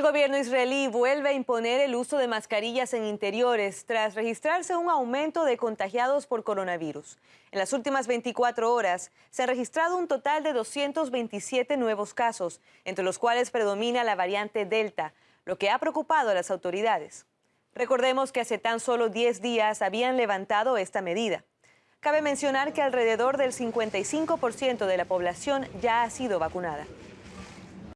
El gobierno israelí vuelve a imponer el uso de mascarillas en interiores tras registrarse un aumento de contagiados por coronavirus. En las últimas 24 horas se han registrado un total de 227 nuevos casos, entre los cuales predomina la variante Delta, lo que ha preocupado a las autoridades. Recordemos que hace tan solo 10 días habían levantado esta medida. Cabe mencionar que alrededor del 55% de la población ya ha sido vacunada.